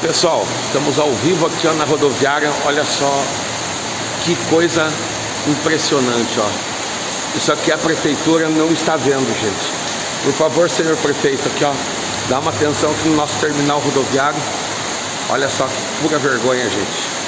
pessoal, estamos ao vivo aqui ó, na rodoviária, olha só que coisa impressionante, ó. Isso aqui a prefeitura não está vendo, gente. Por favor, senhor prefeito, aqui ó, dá uma atenção aqui no nosso terminal rodoviário. Olha só que pura vergonha, gente.